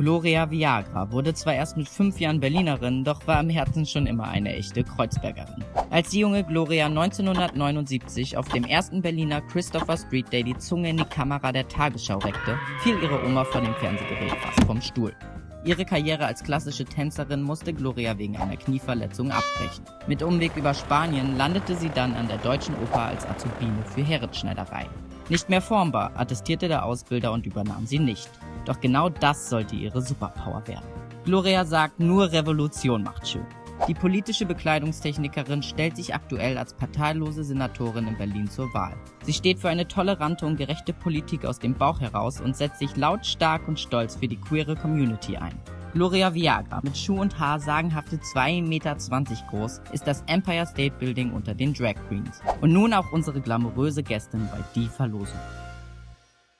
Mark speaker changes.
Speaker 1: Gloria Viagra wurde zwar erst mit fünf Jahren Berlinerin, doch war im Herzen schon immer eine echte Kreuzbergerin. Als die junge Gloria 1979 auf dem ersten Berliner Christopher Street Day die Zunge in die Kamera der Tagesschau reckte, fiel ihre Oma vor dem Fernsehgerät fast vom Stuhl. Ihre Karriere als klassische Tänzerin musste Gloria wegen einer Knieverletzung abbrechen. Mit Umweg über Spanien landete sie dann an der Deutschen Oper als Azubine für Heeresschneiderei. Nicht mehr formbar, attestierte der Ausbilder und übernahm sie nicht. Doch genau das sollte ihre Superpower werden. Gloria sagt, nur Revolution macht schön. Die politische Bekleidungstechnikerin stellt sich aktuell als parteilose Senatorin in Berlin zur Wahl. Sie steht für eine tolerante und gerechte Politik aus dem Bauch heraus und setzt sich lautstark und stolz für die queere Community ein. Gloria Viagra mit Schuh und Haar sagenhafte 2,20 Meter groß ist das Empire State Building unter den Drag Queens. Und nun auch unsere glamouröse Gästin bei Die Verlosung.